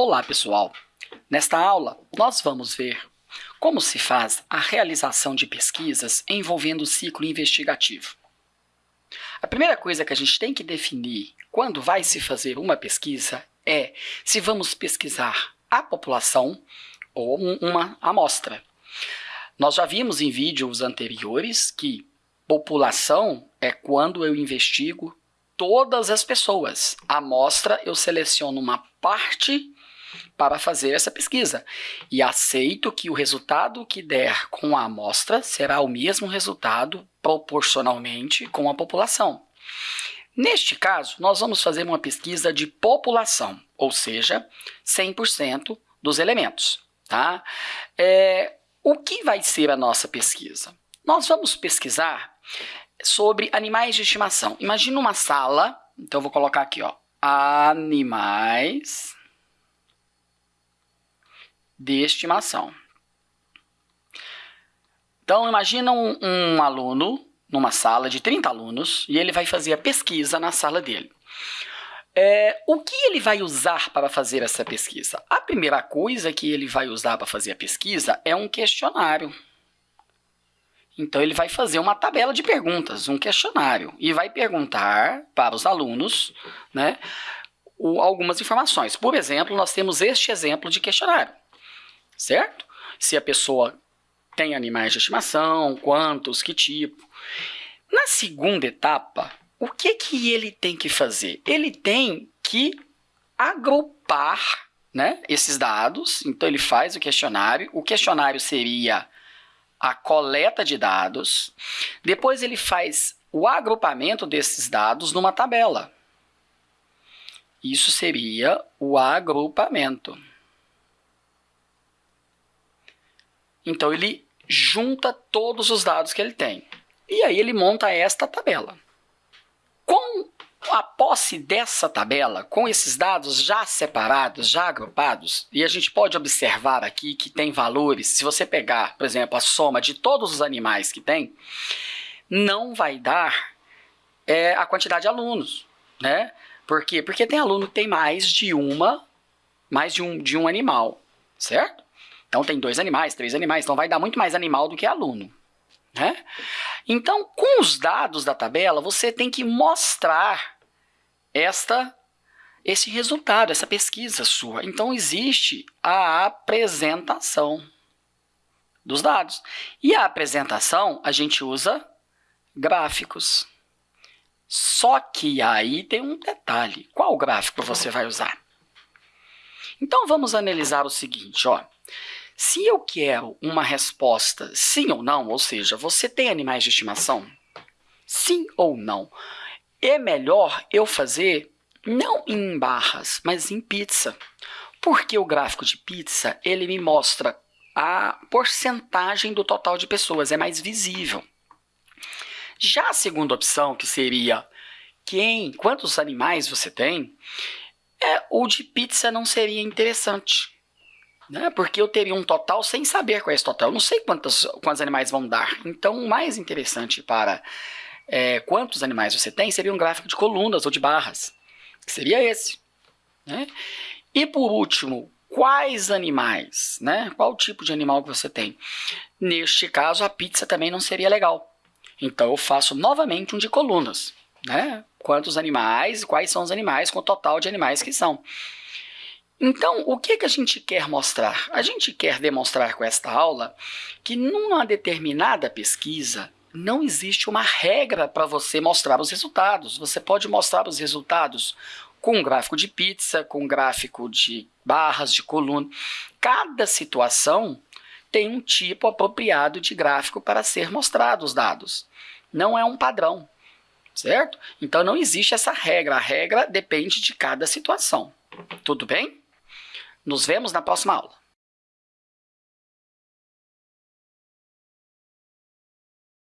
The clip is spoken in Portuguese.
Olá, pessoal! Nesta aula, nós vamos ver como se faz a realização de pesquisas envolvendo o ciclo investigativo. A primeira coisa que a gente tem que definir quando vai se fazer uma pesquisa é se vamos pesquisar a população ou uma amostra. Nós já vimos em vídeos anteriores que população é quando eu investigo todas as pessoas. A amostra, eu seleciono uma parte para fazer essa pesquisa e aceito que o resultado que der com a amostra será o mesmo resultado proporcionalmente com a população. Neste caso, nós vamos fazer uma pesquisa de população, ou seja, 100% dos elementos. Tá? É, o que vai ser a nossa pesquisa? Nós vamos pesquisar sobre animais de estimação. Imagina uma sala, então vou colocar aqui, ó, animais de estimação. Então, imagina um, um, aluno numa sala de 30 alunos e ele vai fazer a pesquisa na sala dele. É, o que ele vai usar para fazer essa pesquisa? A primeira coisa que ele vai usar para fazer a pesquisa é um questionário. Então, ele vai fazer uma tabela de perguntas, um questionário, e vai perguntar para os alunos né, algumas informações. Por exemplo, nós temos este exemplo de questionário certo? Se a pessoa tem animais de estimação, quantos, que tipo. Na segunda etapa, o que, que ele tem que fazer? Ele tem que agrupar né, esses dados. Então, ele faz o questionário. O questionário seria a coleta de dados. Depois, ele faz o agrupamento desses dados numa tabela. Isso seria o agrupamento. Então, ele junta todos os dados que ele tem. E aí ele monta esta tabela. Com a posse dessa tabela, com esses dados já separados, já agrupados, e a gente pode observar aqui que tem valores, se você pegar, por exemplo, a soma de todos os animais que tem, não vai dar é, a quantidade de alunos, né? Por quê? Porque tem aluno que tem mais de uma, mais de um, de um animal, certo? Então, tem dois animais, três animais, então vai dar muito mais animal do que aluno. Né? Então, com os dados da tabela, você tem que mostrar esta, esse resultado, essa pesquisa sua. Então, existe a apresentação dos dados. E a apresentação, a gente usa gráficos. Só que aí tem um detalhe. Qual gráfico você vai usar? Então, vamos analisar o seguinte, ó. Se eu quero uma resposta sim ou não, ou seja, você tem animais de estimação? Sim ou não? É melhor eu fazer não em barras, mas em pizza. Porque o gráfico de pizza, ele me mostra a porcentagem do total de pessoas, é mais visível. Já a segunda opção, que seria quem, quantos animais você tem, é, o de pizza não seria interessante né? Porque eu teria um total sem saber qual é esse total. Eu não sei quantos, quantos animais vão dar. Então, o mais interessante para é, quantos animais você tem seria um gráfico de colunas ou de barras. Que seria esse. Né? E por último, quais animais? Né? Qual tipo de animal que você tem? Neste caso, a pizza também não seria legal. Então, eu faço novamente um de colunas. Né? Quantos animais, quais são os animais com o total de animais que são. Então, o que, que a gente quer mostrar? A gente quer demonstrar com esta aula que numa determinada pesquisa não existe uma regra para você mostrar os resultados. Você pode mostrar os resultados com um gráfico de pizza, com um gráfico de barras, de coluna. Cada situação tem um tipo apropriado de gráfico para ser mostrado os dados. Não é um padrão, certo? Então, não existe essa regra. A regra depende de cada situação. Tudo bem? Nos vemos na próxima aula.